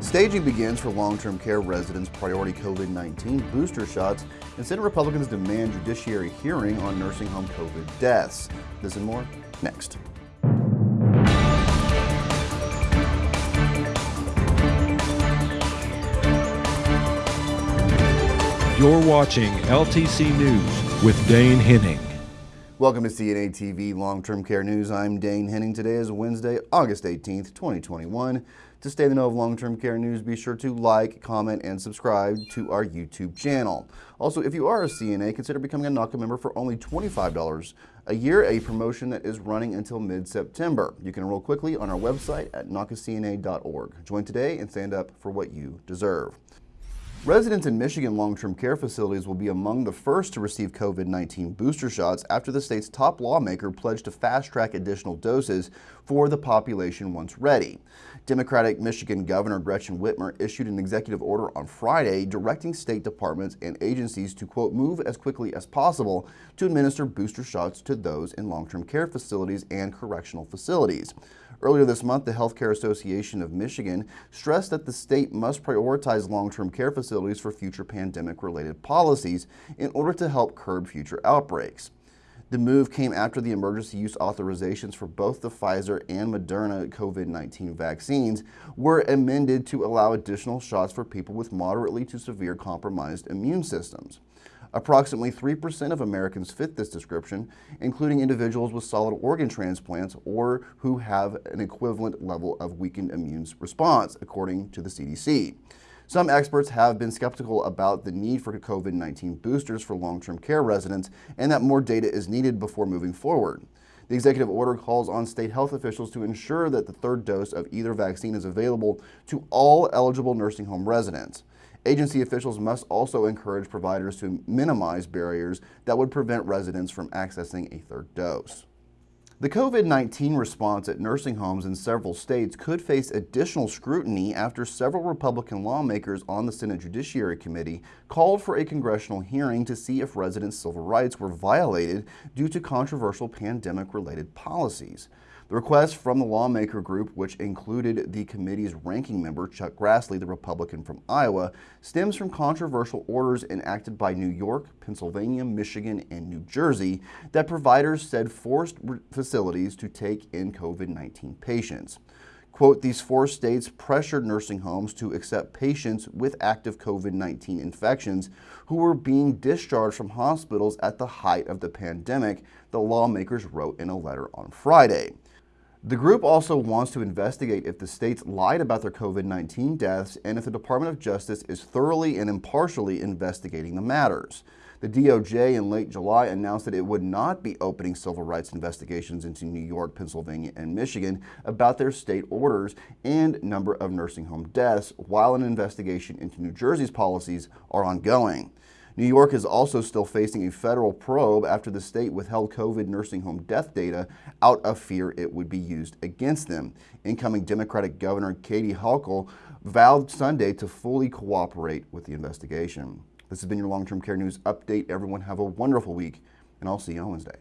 Staging begins for long-term care residents' priority COVID-19 booster shots, and Senate Republicans demand judiciary hearing on nursing home COVID deaths. This and more next. You're watching LTC News with Dane Henning. Welcome to CNA TV Long-Term Care News. I'm Dane Henning. Today is Wednesday, August 18th, 2021. To stay in the know of long-term care news, be sure to like, comment, and subscribe to our YouTube channel. Also, if you are a CNA, consider becoming a NAHCA member for only $25 a year, a promotion that is running until mid-September. You can enroll quickly on our website at nahcacna.org. Join today and stand up for what you deserve. Residents in Michigan long-term care facilities will be among the first to receive COVID-19 booster shots after the state's top lawmaker pledged to fast-track additional doses for the population once ready. Democratic Michigan Governor Gretchen Whitmer issued an executive order on Friday directing state departments and agencies to, quote, move as quickly as possible to administer booster shots to those in long-term care facilities and correctional facilities. Earlier this month, the Healthcare Association of Michigan stressed that the state must prioritize long-term care facilities for future pandemic-related policies in order to help curb future outbreaks. The move came after the emergency use authorizations for both the Pfizer and Moderna COVID-19 vaccines were amended to allow additional shots for people with moderately to severe compromised immune systems. Approximately 3% of Americans fit this description, including individuals with solid organ transplants or who have an equivalent level of weakened immune response, according to the CDC. Some experts have been skeptical about the need for COVID-19 boosters for long-term care residents and that more data is needed before moving forward. The executive order calls on state health officials to ensure that the third dose of either vaccine is available to all eligible nursing home residents. Agency officials must also encourage providers to minimize barriers that would prevent residents from accessing a third dose. The COVID-19 response at nursing homes in several states could face additional scrutiny after several Republican lawmakers on the Senate Judiciary Committee called for a congressional hearing to see if residents' civil rights were violated due to controversial pandemic-related policies. The request from the lawmaker group, which included the committee's ranking member, Chuck Grassley, the Republican from Iowa, stems from controversial orders enacted by New York, Pennsylvania, Michigan, and New Jersey that providers said forced facilities to take in COVID-19 patients. Quote, these four states pressured nursing homes to accept patients with active COVID-19 infections who were being discharged from hospitals at the height of the pandemic, the lawmakers wrote in a letter on Friday. The group also wants to investigate if the states lied about their COVID-19 deaths and if the Department of Justice is thoroughly and impartially investigating the matters. The DOJ in late July announced that it would not be opening civil rights investigations into New York, Pennsylvania, and Michigan about their state orders and number of nursing home deaths, while an investigation into New Jersey's policies are ongoing. New York is also still facing a federal probe after the state withheld COVID nursing home death data out of fear it would be used against them. Incoming Democratic Governor Kathy Hochul vowed Sunday to fully cooperate with the investigation. This has been your long-term care news update. Everyone have a wonderful week, and I'll see you on Wednesday.